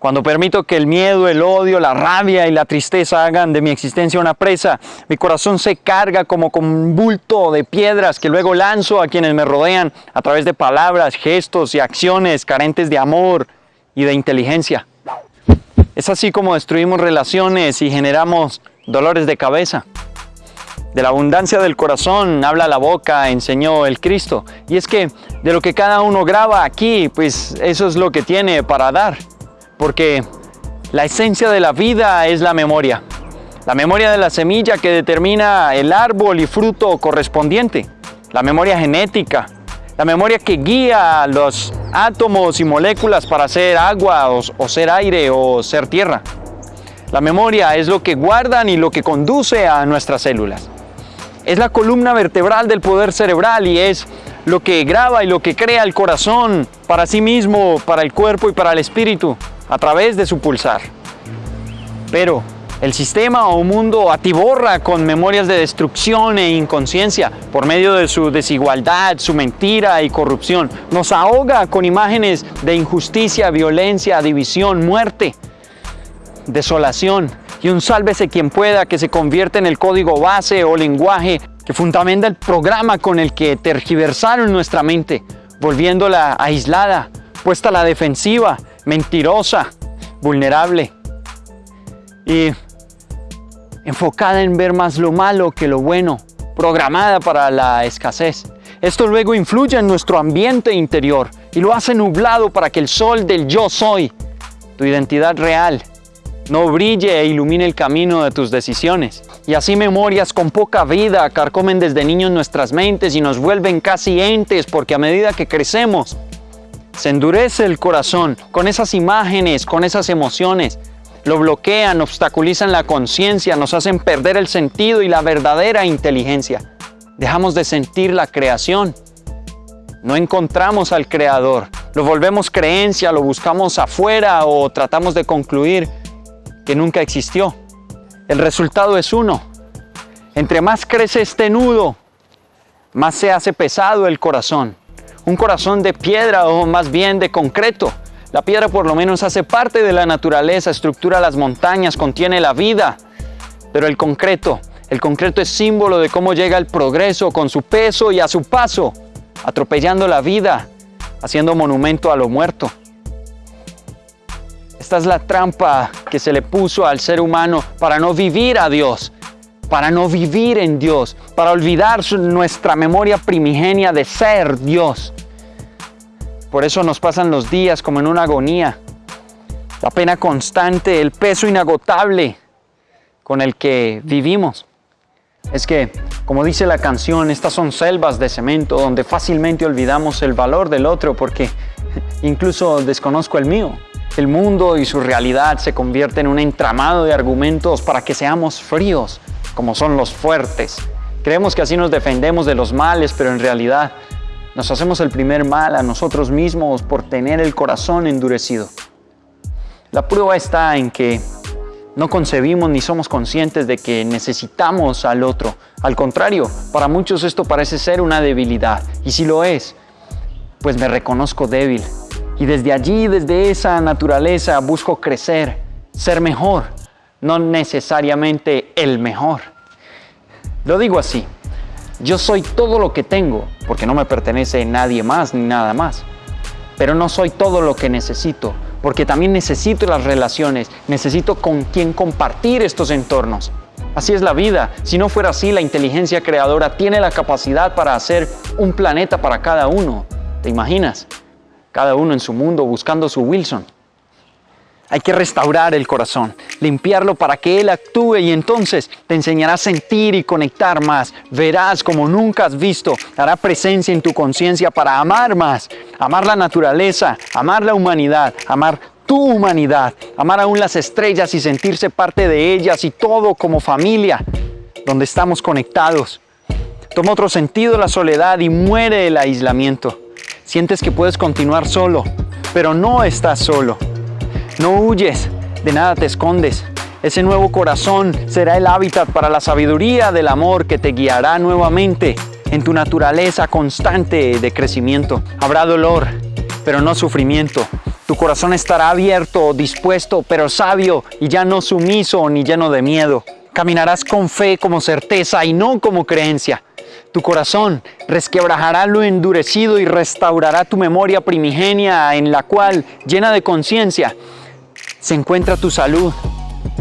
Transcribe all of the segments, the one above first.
Cuando permito que el miedo, el odio, la rabia y la tristeza hagan de mi existencia una presa, mi corazón se carga como con un bulto de piedras que luego lanzo a quienes me rodean a través de palabras, gestos y acciones carentes de amor y de inteligencia. Es así como destruimos relaciones y generamos dolores de cabeza. De la abundancia del corazón habla la boca, enseñó el Cristo. Y es que de lo que cada uno graba aquí, pues eso es lo que tiene para dar porque la esencia de la vida es la memoria. La memoria de la semilla que determina el árbol y fruto correspondiente. La memoria genética. La memoria que guía los átomos y moléculas para ser agua o, ser aire o ser tierra. La memoria es lo que guardan y lo que conduce a nuestras células. Es la columna vertebral del poder cerebral y es lo que graba y lo que crea el corazón para sí mismo, para el cuerpo y para el espíritu a través de su pulsar. Pero el sistema o mundo atiborra con memorias de destrucción e inconsciencia por medio de su desigualdad, su mentira y corrupción. Nos ahoga con imágenes de injusticia, violencia, división, muerte, desolación y un sálvese quien pueda que se convierte en el código base o lenguaje que fundamenta el programa con el que tergiversaron nuestra mente, volviéndola aislada, puesta a la defensiva mentirosa, vulnerable y enfocada en ver más lo malo que lo bueno, programada para la escasez. Esto luego influye en nuestro ambiente interior y lo hace nublado para que el sol del yo soy, tu identidad real, no brille e ilumine el camino de tus decisiones. Y así memorias con poca vida carcomen desde niños nuestras mentes y nos vuelven casi entes porque a medida que crecemos se endurece el corazón con esas imágenes, con esas emociones. Lo bloquean, obstaculizan la conciencia, nos hacen perder el sentido y la verdadera inteligencia. Dejamos de sentir la creación. No encontramos al Creador. Lo volvemos creencia, lo buscamos afuera o tratamos de concluir que nunca existió. El resultado es uno. Entre más crece este nudo, más se hace pesado el corazón un corazón de piedra o más bien de concreto. La piedra por lo menos hace parte de la naturaleza, estructura las montañas, contiene la vida. Pero el concreto, el concreto es símbolo de cómo llega el progreso con su peso y a su paso, atropellando la vida, haciendo monumento a lo muerto. Esta es la trampa que se le puso al ser humano para no vivir a Dios, para no vivir en Dios, para olvidar nuestra memoria primigenia de ser Dios. Por eso nos pasan los días como en una agonía, la pena constante, el peso inagotable con el que vivimos. Es que, como dice la canción, estas son selvas de cemento donde fácilmente olvidamos el valor del otro porque incluso desconozco el mío. El mundo y su realidad se convierten en un entramado de argumentos para que seamos fríos, como son los fuertes. Creemos que así nos defendemos de los males, pero en realidad nos hacemos el primer mal a nosotros mismos por tener el corazón endurecido. La prueba está en que no concebimos ni somos conscientes de que necesitamos al otro. Al contrario, para muchos esto parece ser una debilidad. Y si lo es, pues me reconozco débil. Y desde allí, desde esa naturaleza, busco crecer, ser mejor, no necesariamente el mejor. Lo digo así, yo soy todo lo que tengo, porque no me pertenece nadie más ni nada más. Pero no soy todo lo que necesito, porque también necesito las relaciones, necesito con quién compartir estos entornos. Así es la vida. Si no fuera así, la inteligencia creadora tiene la capacidad para hacer un planeta para cada uno. ¿Te imaginas? Cada uno en su mundo buscando su Wilson. Hay que restaurar el corazón, limpiarlo para que Él actúe y entonces te enseñará a sentir y conectar más. Verás como nunca has visto, hará presencia en tu conciencia para amar más, amar la naturaleza, amar la humanidad, amar tu humanidad, amar aún las estrellas y sentirse parte de ellas y todo como familia, donde estamos conectados. Toma otro sentido la soledad y muere el aislamiento. Sientes que puedes continuar solo, pero no estás solo. No huyes, de nada te escondes. Ese nuevo corazón será el hábitat para la sabiduría del amor que te guiará nuevamente en tu naturaleza constante de crecimiento. Habrá dolor, pero no sufrimiento. Tu corazón estará abierto, dispuesto, pero sabio y ya no sumiso ni lleno de miedo. Caminarás con fe como certeza y no como creencia. Tu corazón resquebrajará lo endurecido y restaurará tu memoria primigenia en la cual, llena de conciencia, se encuentra tu salud,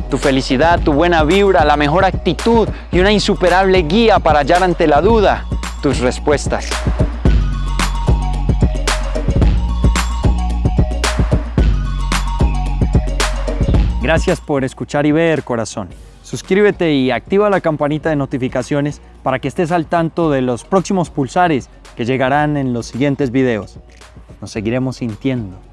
tu felicidad, tu buena vibra, la mejor actitud y una insuperable guía para hallar ante la duda tus respuestas. Gracias por escuchar y ver, corazón. Suscríbete y activa la campanita de notificaciones para que estés al tanto de los próximos pulsares que llegarán en los siguientes videos. Nos seguiremos sintiendo